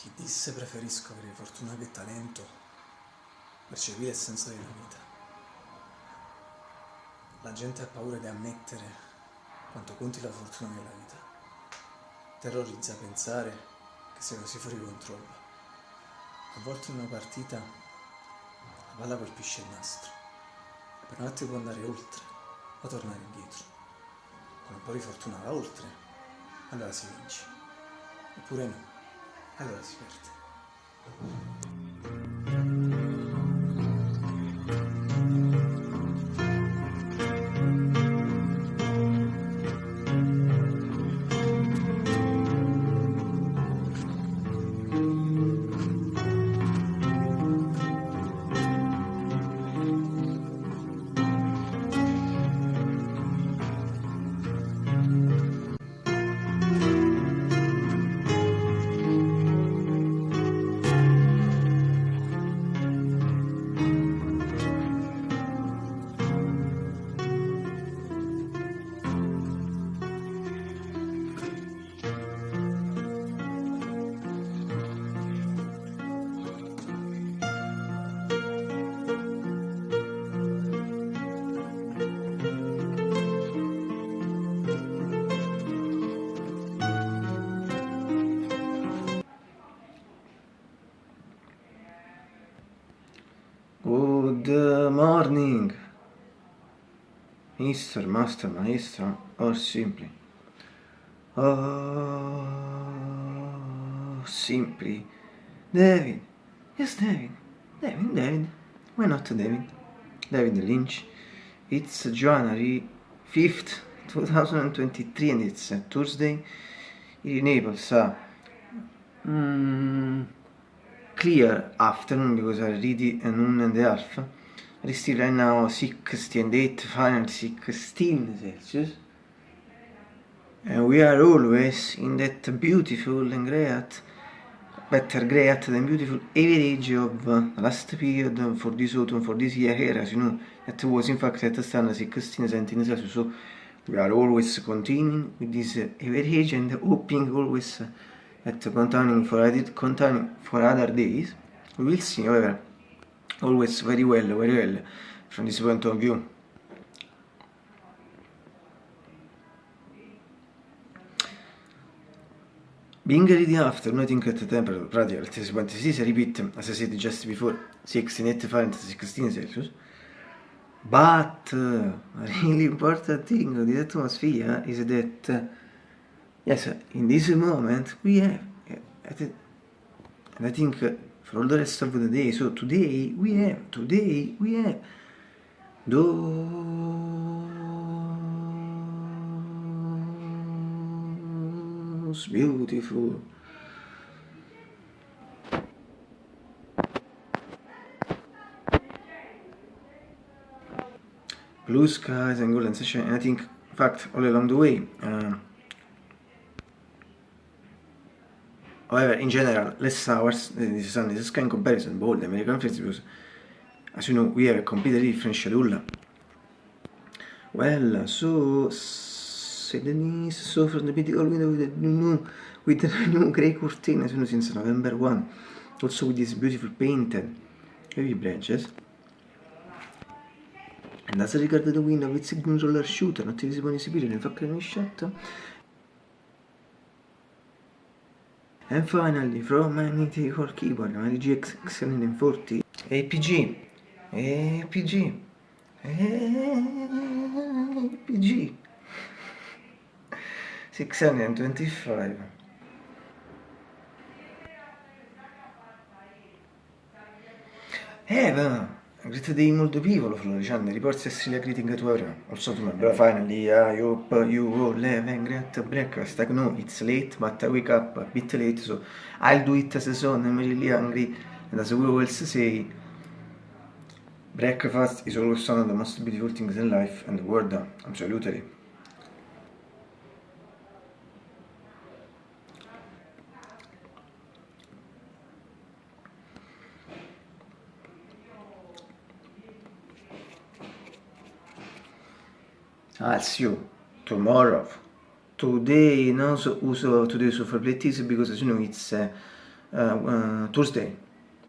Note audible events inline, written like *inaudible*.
Chi disse preferisco avere fortuna che talento, percepire il senso della vita. La gente ha paura di ammettere quanto conti la fortuna nella vita. Terrorizza pensare che sia così fuori controllo. A volte in una partita la palla colpisce il nastro. Per un attimo può andare oltre o tornare indietro. Con un po' di fortuna va oltre, allora si vince. Oppure no allora si. Good morning, Mr. Master, Maestra, or simply. Oh, simply. David. Yes, David. David, David. Why not David? David Lynch. It's January 5th, 2023 and it's a Tuesday. In Naples, uh, mm, clear afternoon because I read it a noon and a half. It is still right now 60 and 8, final 16 Celsius. And we are always in that beautiful and great, better great than beautiful average of last period for this autumn, for this year here, as you know, that was in fact at the stand 16, 17 Celsius. So we are always continuing with this average and hoping always uh, at containing for edit containing for other days we will see however always very well very well from this point of view. Being ready after noting at the temperature radial at 26 repeat as I said just before 16 8 Fahrenheit 16 Celsius. But uh, *laughs* really important thing of the atmosphere is that yes in this moment we have and I think for all the rest of the day so today we have today we have those beautiful. Blue skies and golden sunshine and I think in fact all along the way uh, However, in general, less hours than the sun is sky in comparison, but the American festivals, as you know, we have a completely different schedule. Well, so, Denise so from the mythical window with the new, with the new grey curtain, as you know, since November 1. Also with this beautiful painted heavy branches. And as regard the window with Sigmund roller shooter, not visible in Siberia, in fact, shot. And finally, from my mythical keyboard, my GX 740 APG, APG, APG 625. Eh, va! Great day molto piccolo, Florician, reports a greeting to everyone. Also to my brother, finally, I hope you all have a great breakfast. Like, no, it's late, but I wake up a bit late, so I'll do it as a son, I'm really hungry. And as we always say, breakfast is always one of the most beautiful things in life and the world, absolutely. See you tomorrow. Today, non so, uso today so for play because as you know it's uh, uh, Thursday.